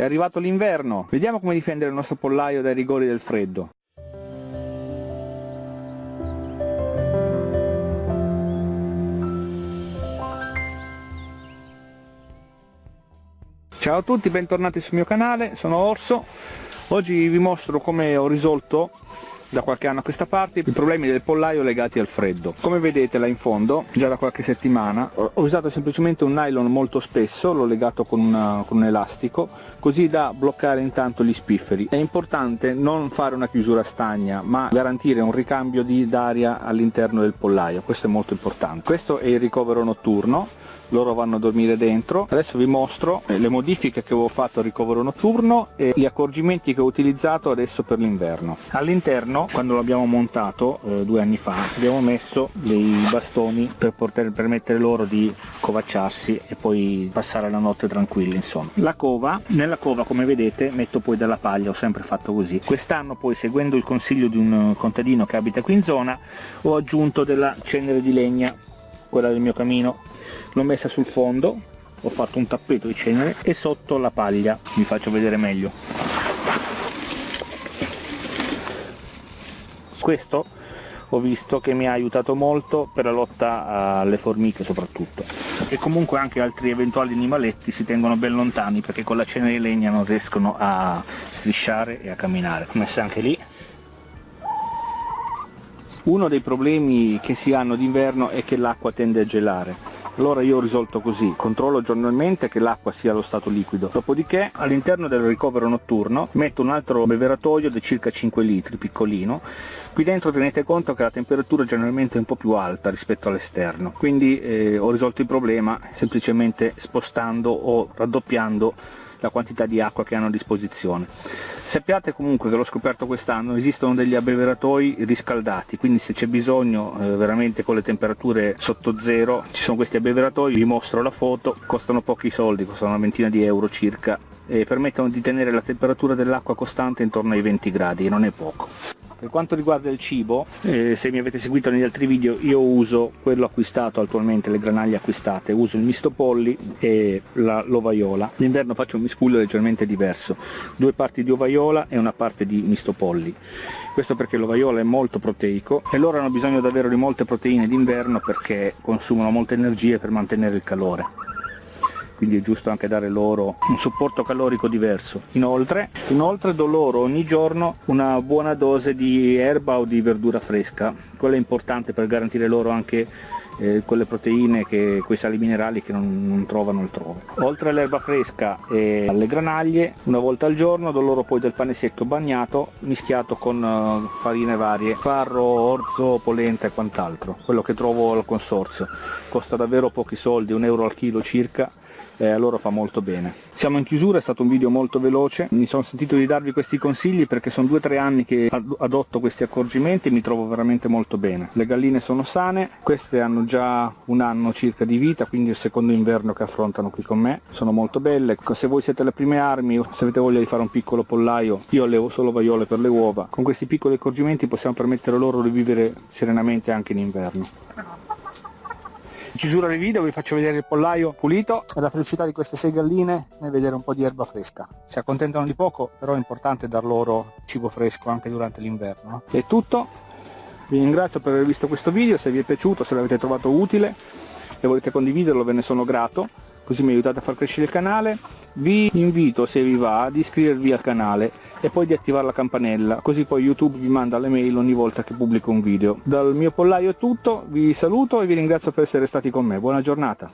È arrivato l'inverno, vediamo come difendere il nostro pollaio dai rigori del freddo. Ciao a tutti, bentornati sul mio canale, sono Orso. Oggi vi mostro come ho risolto da qualche anno a questa parte i problemi del pollaio legati al freddo. Come vedete là in fondo, già da qualche settimana, ho usato semplicemente un nylon molto spesso, l'ho legato con, una, con un elastico, così da bloccare intanto gli spifferi. È importante non fare una chiusura stagna, ma garantire un ricambio d'aria all'interno del pollaio, questo è molto importante. Questo è il ricovero notturno, loro vanno a dormire dentro. Adesso vi mostro le modifiche che avevo fatto al ricovero notturno e gli accorgimenti che ho utilizzato adesso per l'inverno. All'interno quando l'abbiamo montato eh, due anni fa abbiamo messo dei bastoni per poter permettere loro di covacciarsi e poi passare la notte tranquilli insomma. La cova nella cova come vedete metto poi della paglia ho sempre fatto così. Quest'anno poi seguendo il consiglio di un contadino che abita qui in zona ho aggiunto della cenere di legna quella del mio camino. L'ho messa sul fondo ho fatto un tappeto di cenere e sotto la paglia. Vi faccio vedere meglio. Questo ho visto che mi ha aiutato molto per la lotta alle formiche soprattutto. E comunque anche altri eventuali animaletti si tengono ben lontani perché con la cenere di legna non riescono a strisciare e a camminare. Messa anche lì uno dei problemi che si hanno d'inverno è che l'acqua tende a gelare. Allora io ho risolto così controllo giornalmente che l'acqua sia allo stato liquido. Dopodiché all'interno del ricovero notturno metto un altro beveratoio di circa 5 litri piccolino qui dentro tenete conto che la temperatura generalmente è un po' più alta rispetto all'esterno quindi eh, ho risolto il problema semplicemente spostando o raddoppiando la quantità di acqua che hanno a disposizione. Sappiate comunque che l'ho scoperto quest'anno esistono degli abbeveratoi riscaldati quindi se c'è bisogno eh, veramente con le temperature sotto zero ci sono questi abbeveratoi vi mostro la foto costano pochi soldi costano una ventina di euro circa e permettono di tenere la temperatura dell'acqua costante intorno ai 20 gradi non è poco per quanto riguarda il cibo, eh, se mi avete seguito negli altri video, io uso quello acquistato attualmente, le granaglie acquistate, uso il misto polli e l'ovaiola. D'inverno faccio un miscuglio leggermente diverso, due parti di ovaiola e una parte di misto polli. Questo perché l'ovaiola è molto proteico e loro hanno bisogno davvero di molte proteine d'inverno perché consumano molte energie per mantenere il calore quindi è giusto anche dare loro un supporto calorico diverso. Inoltre, inoltre do loro ogni giorno una buona dose di erba o di verdura fresca, quello è importante per garantire loro anche eh, quelle proteine, che, quei sali minerali che non, non trovano altrove. Oltre all'erba fresca e alle granaglie, una volta al giorno do loro poi del pane secco bagnato mischiato con uh, farine varie, farro, orzo, polenta e quant'altro, quello che trovo al consorzio. Costa davvero pochi soldi, un euro al chilo circa eh, a loro fa molto bene. Siamo in chiusura, è stato un video molto veloce, mi sono sentito di darvi questi consigli perché sono due o tre anni che adotto questi accorgimenti e mi trovo veramente molto bene. Le galline sono sane, queste hanno già un anno circa di vita, quindi il secondo inverno che affrontano qui con me, sono molto belle. Se voi siete le prime armi o se avete voglia di fare un piccolo pollaio, io allevo solo vaiole per le uova, con questi piccoli accorgimenti possiamo permettere loro di vivere serenamente anche in inverno chiusura del video vi faccio vedere il pollaio pulito e la felicità di queste sei galline nel vedere un po' di erba fresca. Si accontentano di poco però è importante dar loro cibo fresco anche durante l'inverno. È tutto. Vi ringrazio per aver visto questo video se vi è piaciuto se l'avete trovato utile e volete condividerlo ve ne sono grato così mi aiutate a far crescere il canale. Vi invito se vi va ad iscrivervi al canale e poi di attivare la campanella così poi youtube vi manda le mail ogni volta che pubblico un video. Dal mio pollaio è tutto vi saluto e vi ringrazio per essere stati con me. Buona giornata